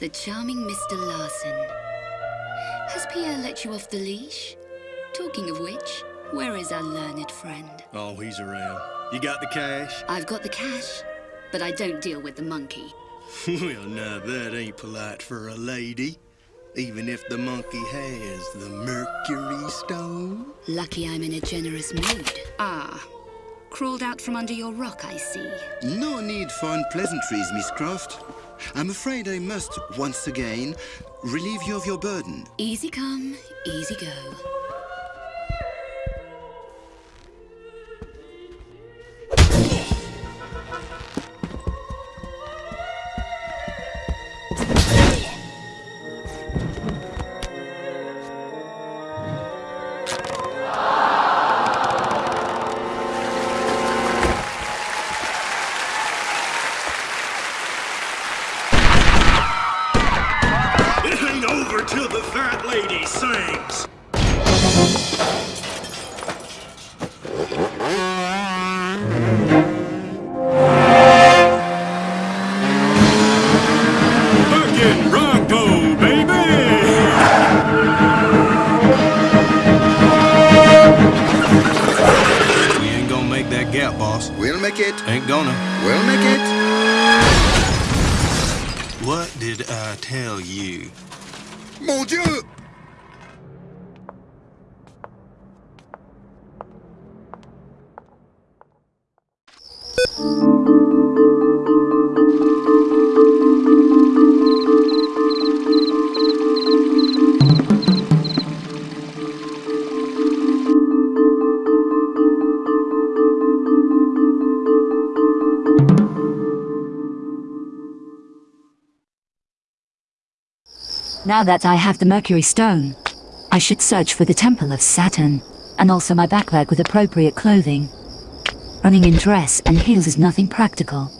the charming Mr. Larson. Has Pierre let you off the leash? Talking of which, where is our learned friend? Oh, he's around. You got the cash? I've got the cash, but I don't deal with the monkey. well, now that ain't polite for a lady. Even if the monkey has the Mercury Stone. Lucky I'm in a generous mood. Ah, crawled out from under your rock, I see. No need for unpleasantries, Miss Croft. I'm afraid I must, once again, relieve you of your burden. Easy come, easy go. Now that I have the Mercury Stone, I should search for the Temple of Saturn, and also my backpack with appropriate clothing. Running in dress and heels is nothing practical.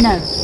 No.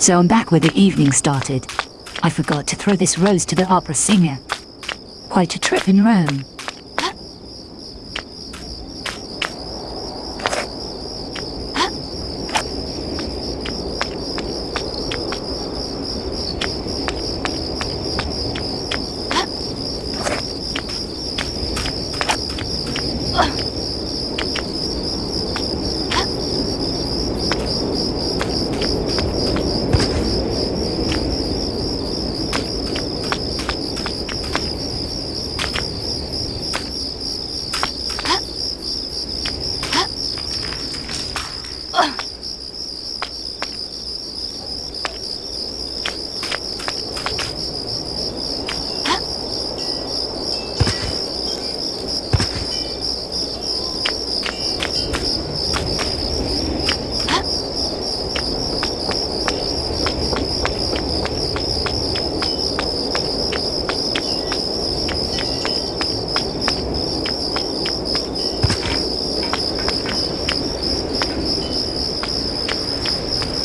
So I'm back where the evening started. I forgot to throw this rose to the opera singer. Quite a trip in Rome.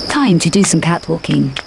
Time to do some catwalking.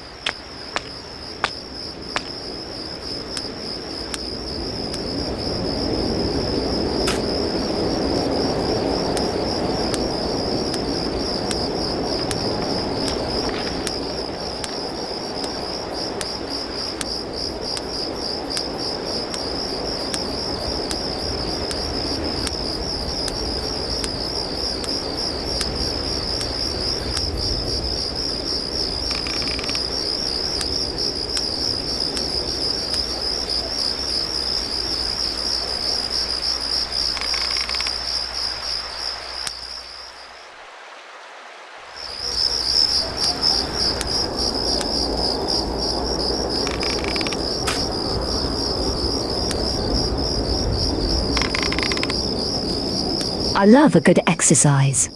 Love a good exercise.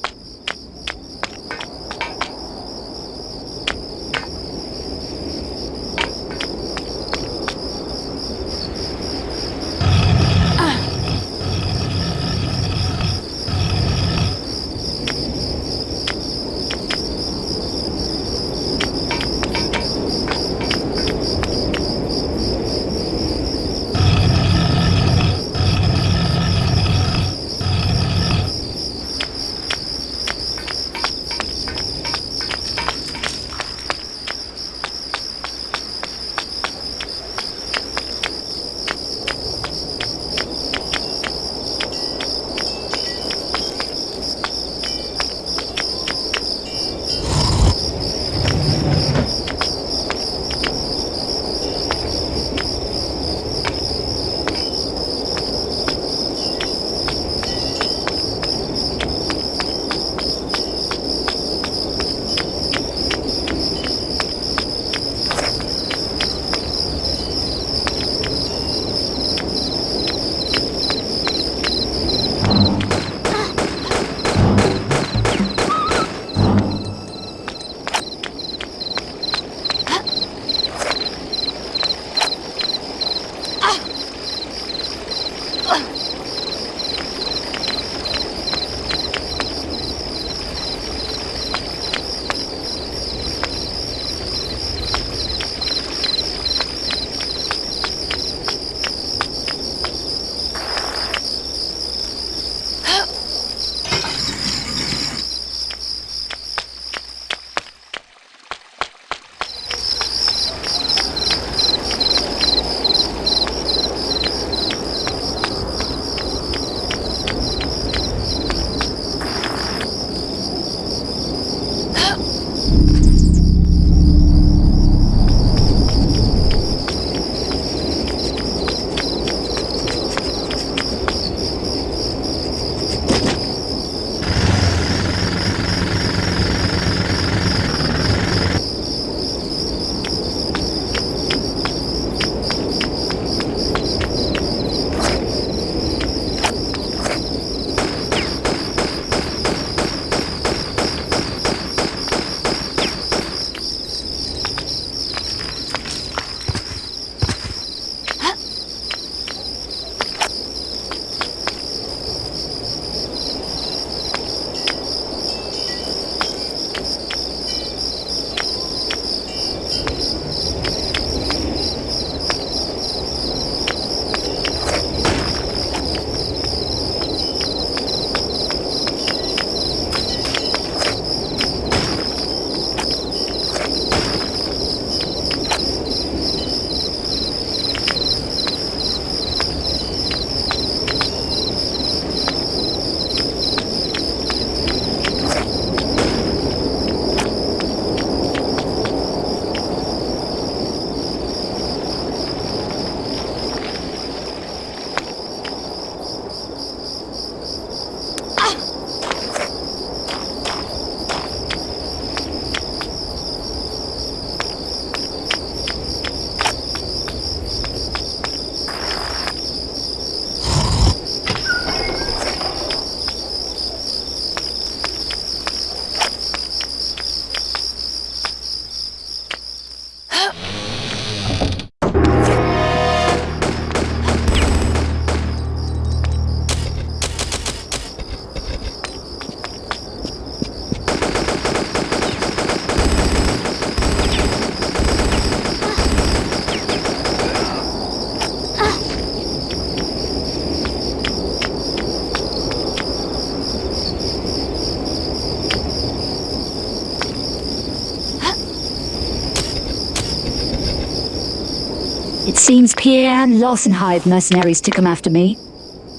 Seems Pierre and Larson hired mercenaries to come after me.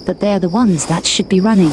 But they're the ones that should be running.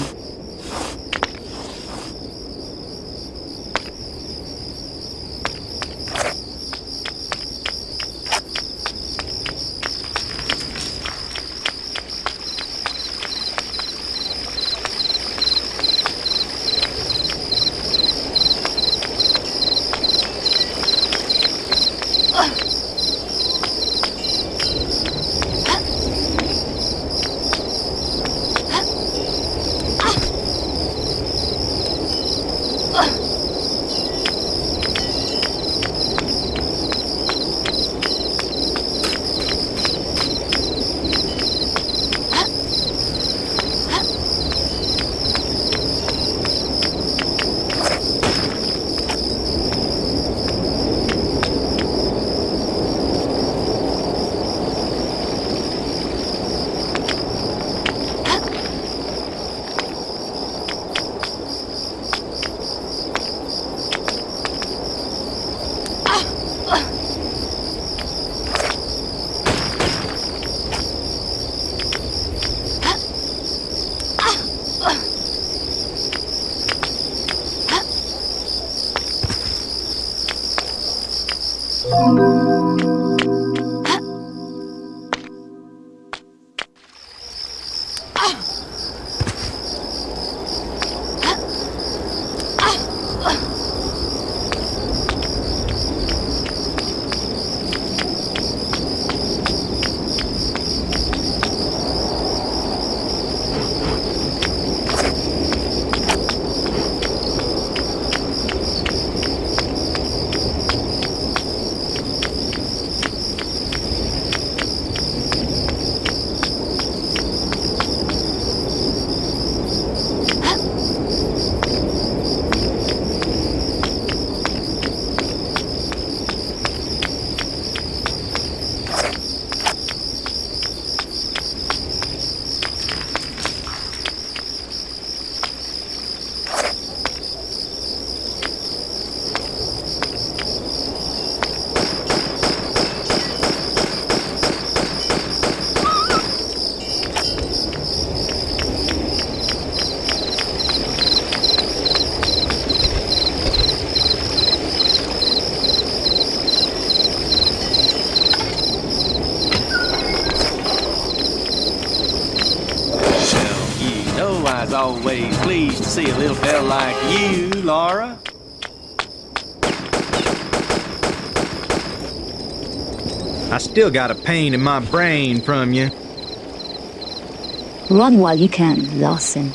Know I was always pleased to see a little fella like you, Lara. I still got a pain in my brain from you. Run while you can, Larson.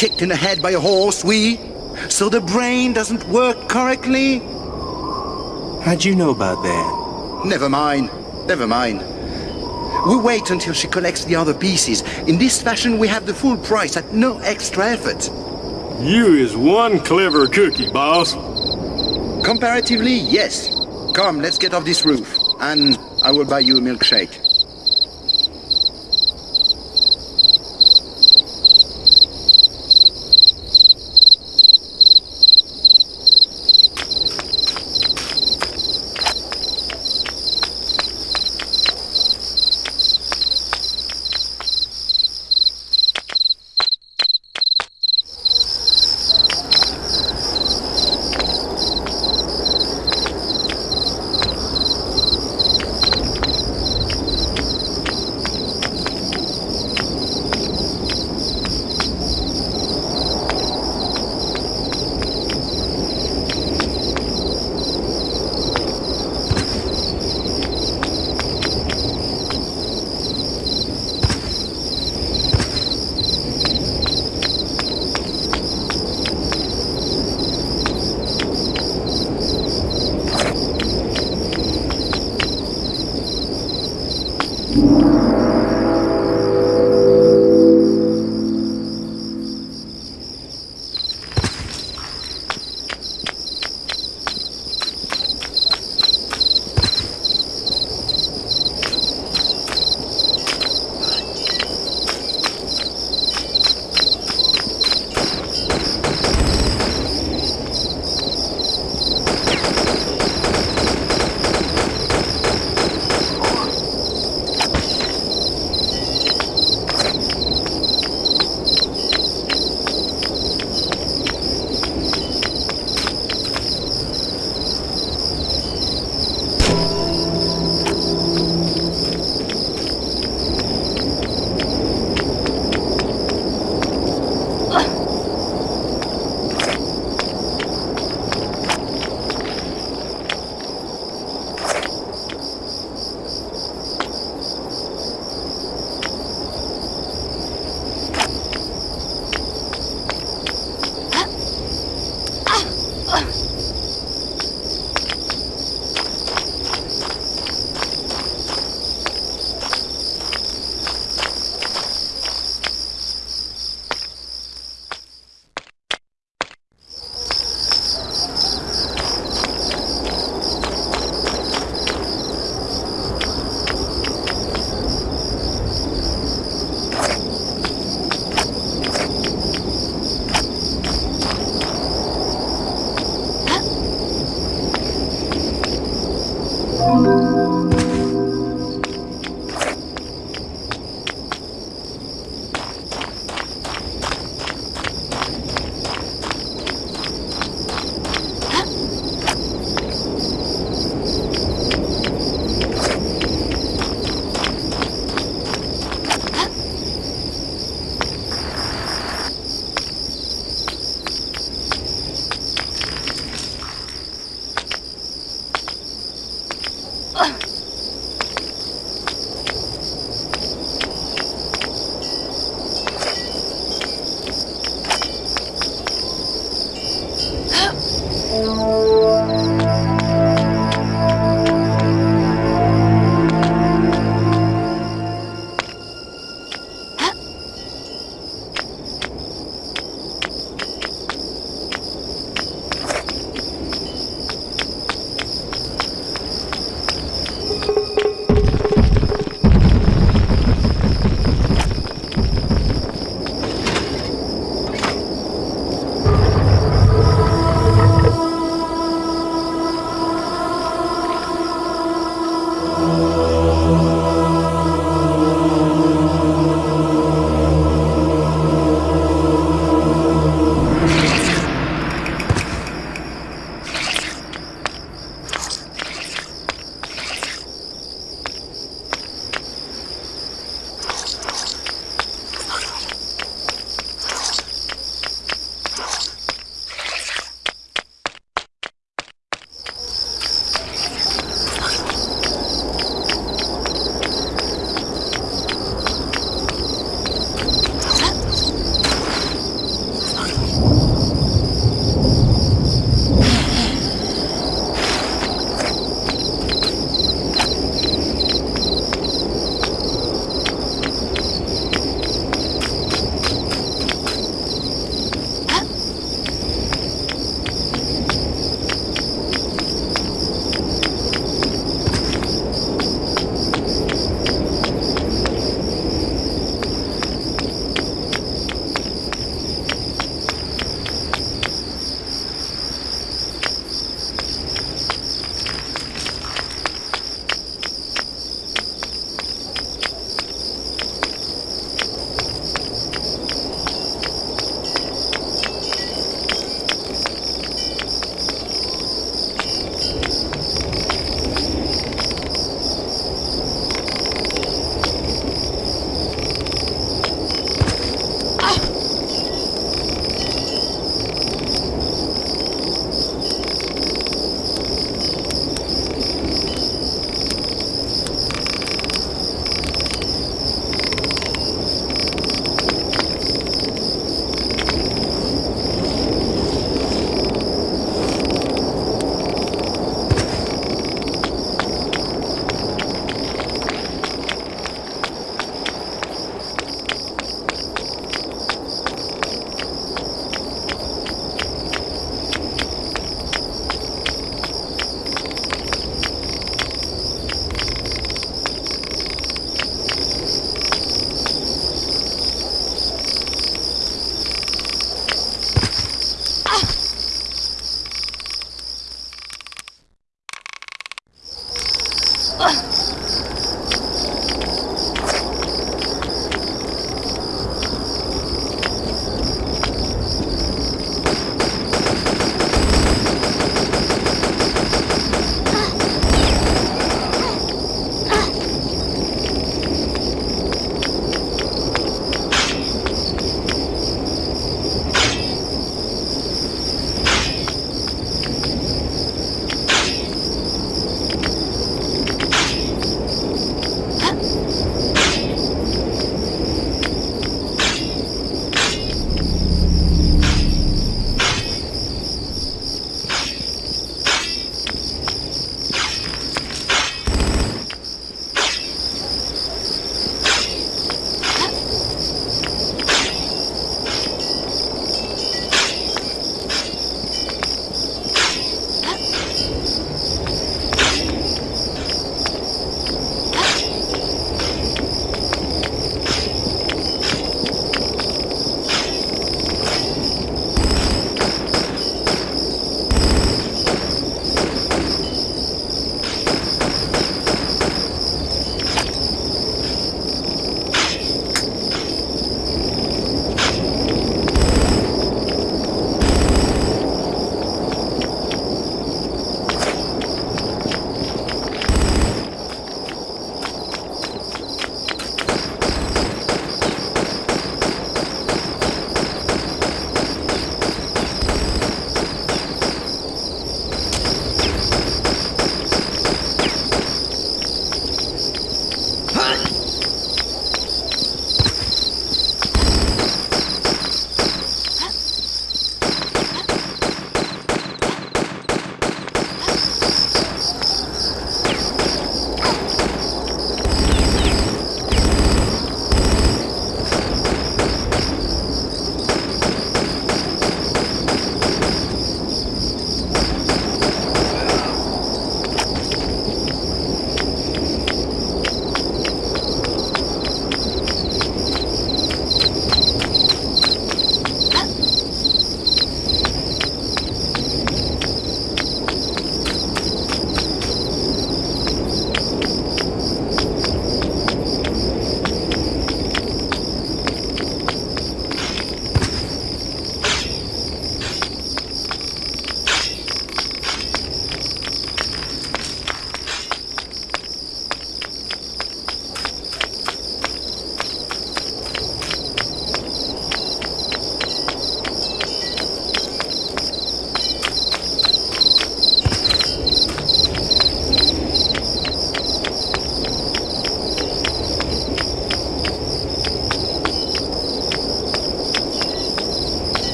Kicked in the head by a horse, we? So the brain doesn't work correctly? How'd you know about that? Never mind. Never mind. We wait until she collects the other pieces. In this fashion, we have the full price at no extra effort. You is one clever cookie, boss. Comparatively, yes. Come, let's get off this roof. And I will buy you a milkshake.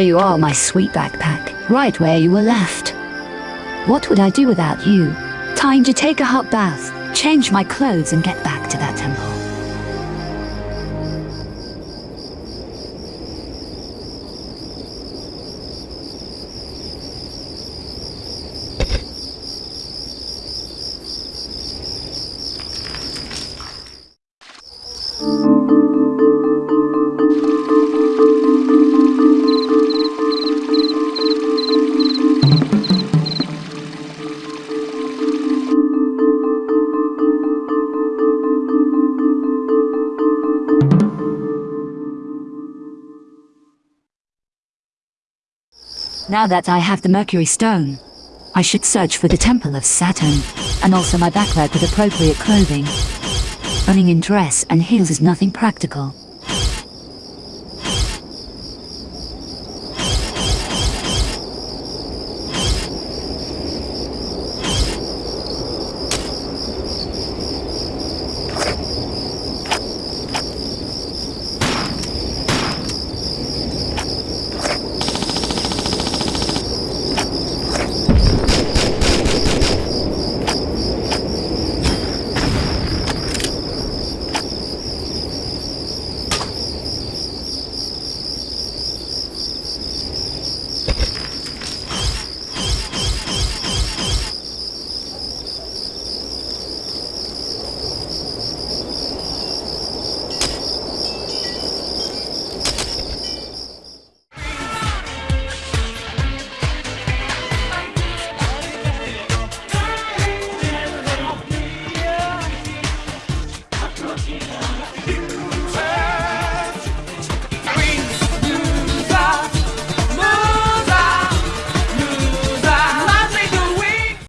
There you are, my sweet backpack, right where you were left. What would I do without you? Time to take a hot bath, change my clothes, and get back Now that I have the Mercury Stone, I should search for the Temple of Saturn, and also my backpack with appropriate clothing. Running in dress and heels is nothing practical.